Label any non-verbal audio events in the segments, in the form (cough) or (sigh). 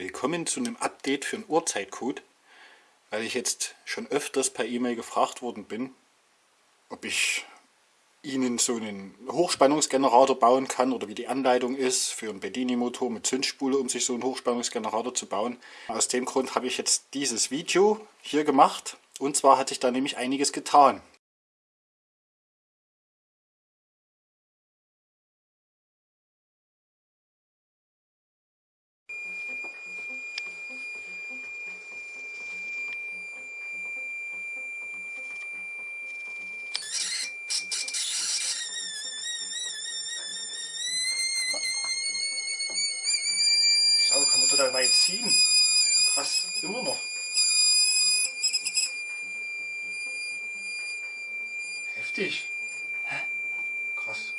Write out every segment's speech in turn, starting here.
Willkommen zu einem Update für einen Uhrzeitcode, weil ich jetzt schon öfters per E-Mail gefragt worden bin, ob ich Ihnen so einen Hochspannungsgenerator bauen kann oder wie die Anleitung ist für einen Bedini-Motor mit Zündspule, um sich so einen Hochspannungsgenerator zu bauen. Aus dem Grund habe ich jetzt dieses Video hier gemacht und zwar hatte ich da nämlich einiges getan. Weit ziehen. Krass, immer noch. Heftig. Krass.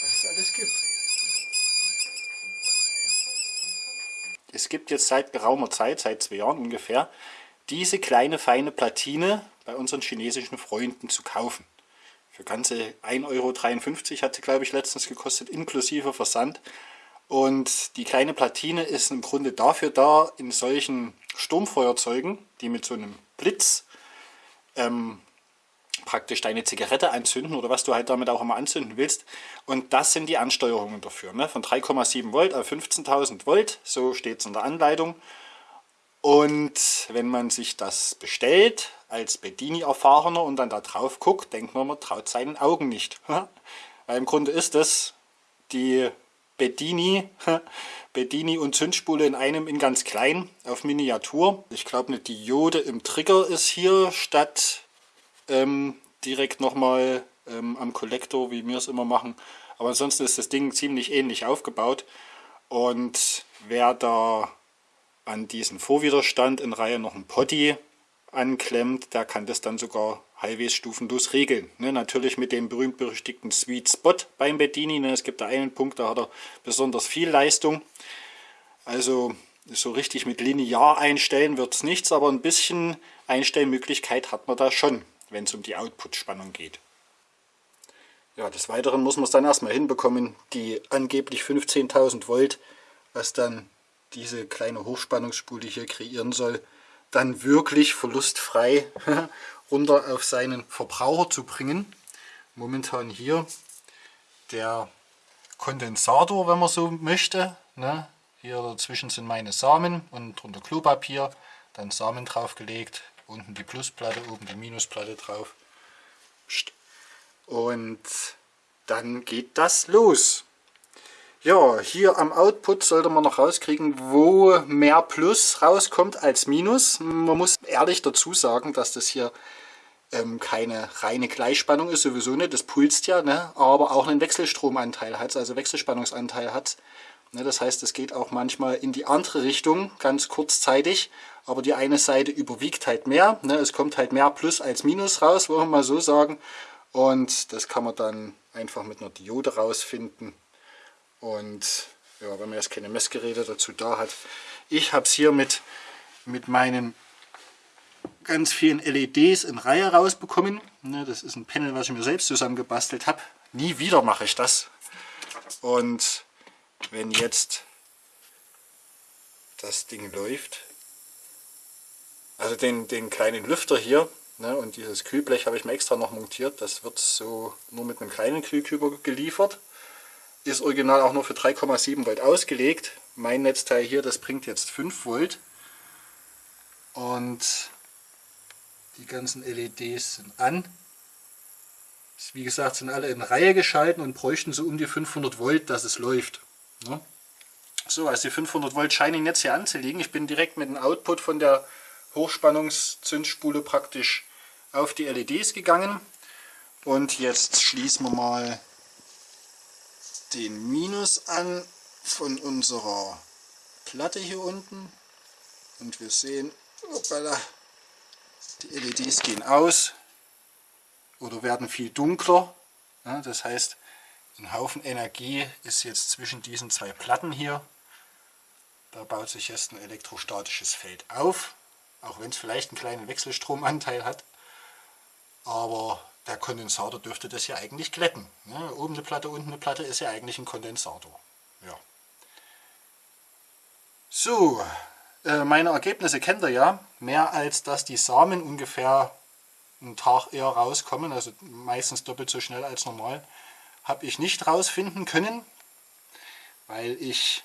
Was es alles gibt. Es gibt jetzt seit geraumer Zeit, seit zwei Jahren ungefähr, diese kleine feine Platine bei unseren chinesischen Freunden zu kaufen. Für ganze 1,53 Euro hat sie, glaube ich, letztens gekostet, inklusive Versand. Und die kleine Platine ist im Grunde dafür da, in solchen Sturmfeuerzeugen, die mit so einem Blitz ähm, praktisch deine Zigarette anzünden oder was du halt damit auch immer anzünden willst. Und das sind die Ansteuerungen dafür. Ne? Von 3,7 Volt auf 15.000 Volt, so steht es in der Anleitung. Und wenn man sich das bestellt, als Bedini-Erfahrener und dann da drauf guckt, denkt man, man traut seinen Augen nicht. (laughs) Weil im Grunde ist es die Bedini, (laughs) Bedini und Zündspule in einem in ganz klein auf Miniatur. Ich glaube eine Diode im Trigger ist hier statt ähm, direkt nochmal ähm, am Kollektor, wie wir es immer machen. Aber ansonsten ist das Ding ziemlich ähnlich aufgebaut. Und wer da an diesen Vorwiderstand in Reihe noch ein Potty anklemmt, der kann das dann sogar halbwegs stufenlos regeln. Ne, natürlich mit dem berühmt-berüchtigten Sweet Spot beim Bedini. Ne, es gibt da einen Punkt, da hat er besonders viel Leistung. Also so richtig mit linear einstellen wird es nichts, aber ein bisschen Einstellmöglichkeit hat man da schon, wenn es um die Output-Spannung geht. Ja, des Weiteren muss man es dann erstmal hinbekommen, die angeblich 15.000 Volt, was dann diese kleine Hochspannungsspule hier kreieren soll, dann wirklich verlustfrei (laughs) runter auf seinen Verbraucher zu bringen. Momentan hier der Kondensator, wenn man so möchte. Ne? Hier dazwischen sind meine Samen und drunter Klopapier, dann Samen draufgelegt, unten die Plusplatte, oben die Minusplatte drauf. Und dann geht das los. Ja, hier am Output sollte man noch rauskriegen, wo mehr Plus rauskommt als Minus. Man muss ehrlich dazu sagen, dass das hier ähm, keine reine Gleichspannung ist, sowieso nicht, das pulst ja, ne? aber auch einen Wechselstromanteil hat, also Wechselspannungsanteil hat. Ne? Das heißt, es geht auch manchmal in die andere Richtung, ganz kurzzeitig, aber die eine Seite überwiegt halt mehr. Ne? Es kommt halt mehr Plus als Minus raus, wollen wir mal so sagen. Und das kann man dann einfach mit einer Diode rausfinden. Und ja, wenn man jetzt keine Messgeräte dazu da hat. Ich habe es hier mit, mit meinen ganz vielen LEDs in Reihe rausbekommen. Ne, das ist ein Panel, was ich mir selbst zusammengebastelt habe. Nie wieder mache ich das. Und wenn jetzt das Ding läuft, also den, den kleinen Lüfter hier ne, und dieses Kühlblech habe ich mir extra noch montiert. Das wird so nur mit einem kleinen Kühlküber geliefert ist original auch nur für 3,7 Volt ausgelegt. Mein Netzteil hier, das bringt jetzt 5 Volt. Und die ganzen LEDs sind an. Wie gesagt, sind alle in Reihe geschalten und bräuchten so um die 500 Volt, dass es läuft. Ne? So, also die 500 Volt scheinen jetzt hier anzuliegen. Ich bin direkt mit dem Output von der Hochspannungszündspule praktisch auf die LEDs gegangen. Und jetzt schließen wir mal den Minus an von unserer Platte hier unten und wir sehen, hoppala, die LEDs gehen aus oder werden viel dunkler. Das heißt, ein Haufen Energie ist jetzt zwischen diesen zwei Platten hier. Da baut sich jetzt ein elektrostatisches Feld auf, auch wenn es vielleicht einen kleinen Wechselstromanteil hat. Aber der Kondensator dürfte das ja eigentlich glätten. Ne? Oben eine Platte, unten eine Platte ist ja eigentlich ein Kondensator. ja. So, äh, meine Ergebnisse kennt ihr ja. Mehr als dass die Samen ungefähr einen Tag eher rauskommen, also meistens doppelt so schnell als normal, habe ich nicht rausfinden können, weil ich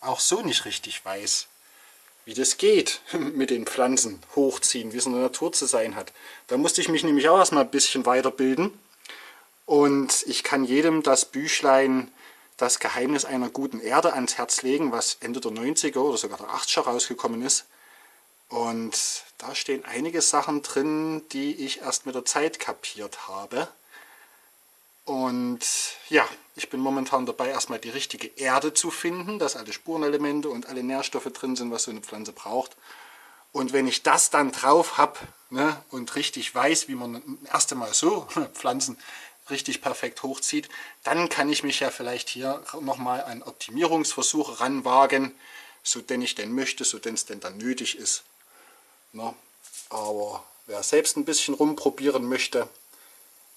auch so nicht richtig weiß, wie das geht (laughs) mit den Pflanzen hochziehen, wie es in der Natur zu sein hat. Da musste ich mich nämlich auch erstmal ein bisschen weiterbilden. Und ich kann jedem das Büchlein Das Geheimnis einer guten Erde ans Herz legen, was Ende der 90er oder sogar der 80er rausgekommen ist. Und da stehen einige Sachen drin, die ich erst mit der Zeit kapiert habe. Und ja, ich bin momentan dabei, erstmal die richtige Erde zu finden, dass alle Spurenelemente und alle Nährstoffe drin sind, was so eine Pflanze braucht. Und wenn ich das dann drauf habe ne, und richtig weiß, wie man erst einmal so (laughs) Pflanzen richtig perfekt hochzieht, dann kann ich mich ja vielleicht hier nochmal an Optimierungsversuche ranwagen, so denn ich denn möchte, so denn es denn dann nötig ist. Na, aber wer selbst ein bisschen rumprobieren möchte,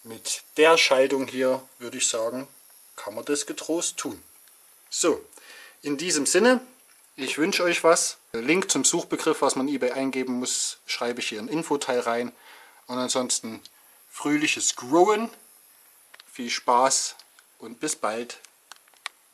mit der Schaltung hier, würde ich sagen, kann man das getrost tun. So, in diesem Sinne, ich wünsche euch was. Link zum Suchbegriff, was man eBay eingeben muss, schreibe ich hier in Infoteil rein. Und ansonsten fröhliches Growen, viel Spaß und bis bald.